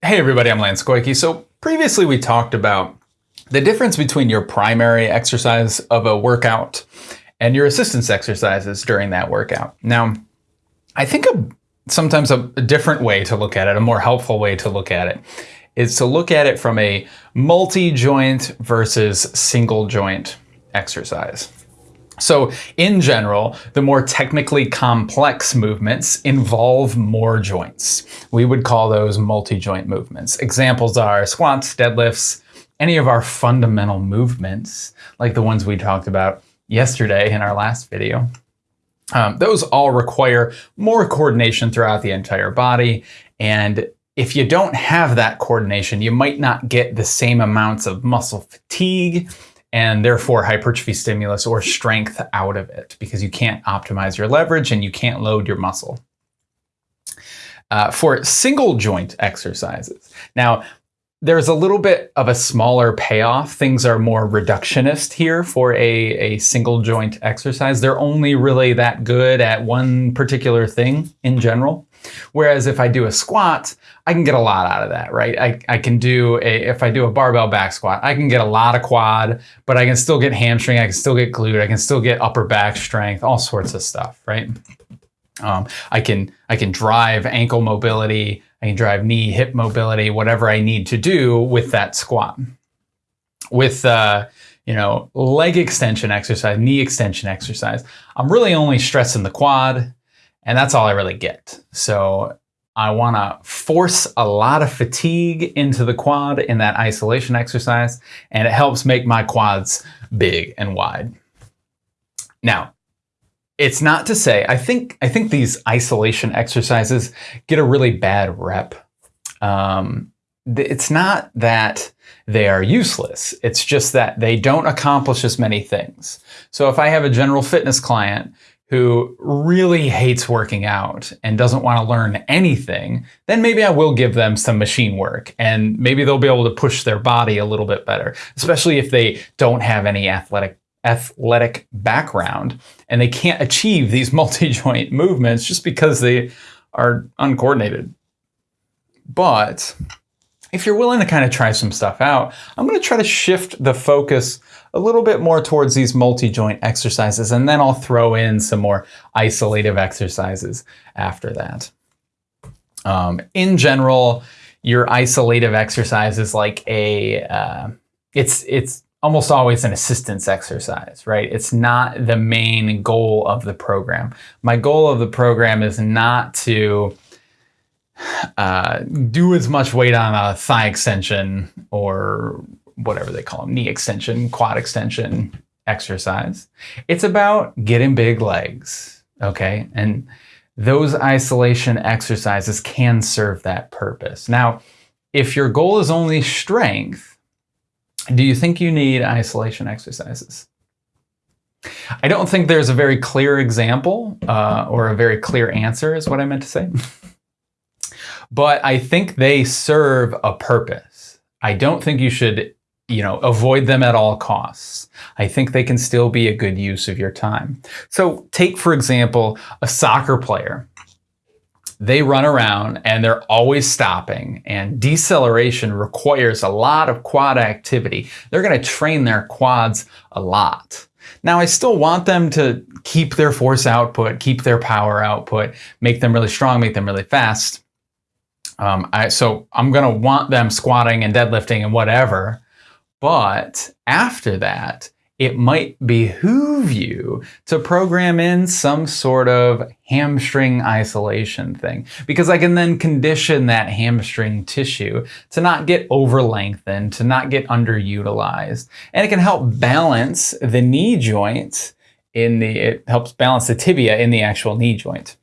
Hey everybody, I'm Lance Koike. So previously we talked about the difference between your primary exercise of a workout and your assistance exercises during that workout. Now, I think a, sometimes a, a different way to look at it, a more helpful way to look at it, is to look at it from a multi-joint versus single joint exercise. So in general, the more technically complex movements involve more joints. We would call those multi-joint movements. Examples are squats, deadlifts, any of our fundamental movements, like the ones we talked about yesterday in our last video. Um, those all require more coordination throughout the entire body. And if you don't have that coordination, you might not get the same amounts of muscle fatigue and therefore hypertrophy stimulus or strength out of it because you can't optimize your leverage and you can't load your muscle. Uh, for single joint exercises. Now, there's a little bit of a smaller payoff. Things are more reductionist here for a, a single joint exercise. They're only really that good at one particular thing in general. Whereas if I do a squat, I can get a lot out of that, right? I, I can do a, if I do a barbell back squat, I can get a lot of quad, but I can still get hamstring, I can still get glute, I can still get upper back strength, all sorts of stuff, right? Um, I can I can drive ankle mobility, I can drive knee, hip mobility, whatever I need to do with that squat. With uh, you know leg extension exercise, knee extension exercise, I'm really only stressing the quad and that's all I really get. So I want to force a lot of fatigue into the quad in that isolation exercise, and it helps make my quads big and wide. Now, it's not to say, I think, I think these isolation exercises get a really bad rep. Um, it's not that they are useless. It's just that they don't accomplish as many things. So if I have a general fitness client who really hates working out and doesn't want to learn anything, then maybe I will give them some machine work and maybe they'll be able to push their body a little bit better, especially if they don't have any athletic athletic background and they can't achieve these multi-joint movements just because they are uncoordinated. But if you're willing to kind of try some stuff out, I'm going to try to shift the focus a little bit more towards these multi-joint exercises, and then I'll throw in some more isolative exercises after that. Um, in general, your isolative exercise is like a, uh, it's, it's almost always an assistance exercise, right? It's not the main goal of the program. My goal of the program is not to uh, do as much weight on a thigh extension or whatever they call them, knee extension, quad extension exercise. It's about getting big legs, okay? And those isolation exercises can serve that purpose. Now, if your goal is only strength, do you think you need isolation exercises? I don't think there's a very clear example uh, or a very clear answer is what I meant to say. but I think they serve a purpose. I don't think you should you know, avoid them at all costs. I think they can still be a good use of your time. So take, for example, a soccer player. They run around and they're always stopping and deceleration requires a lot of quad activity. They're going to train their quads a lot. Now, I still want them to keep their force output, keep their power output, make them really strong, make them really fast. Um, I, so I'm going to want them squatting and deadlifting and whatever. But after that, it might behoove you to program in some sort of hamstring isolation thing because I can then condition that hamstring tissue to not get over lengthened, to not get underutilized. And it can help balance the knee joint in the, it helps balance the tibia in the actual knee joint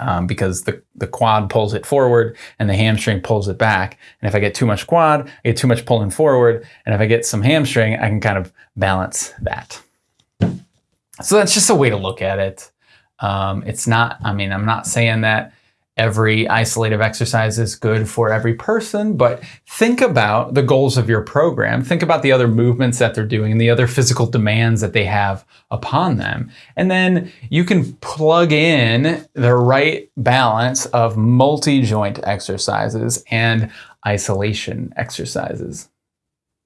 um, because the, the quad pulls it forward and the hamstring pulls it back. And if I get too much quad, I get too much pulling forward. And if I get some hamstring, I can kind of balance that. So that's just a way to look at it. Um, it's not, I mean, I'm not saying that every isolative exercise is good for every person, but think about the goals of your program. Think about the other movements that they're doing and the other physical demands that they have upon them. And then you can plug in the right balance of multi joint exercises and isolation exercises.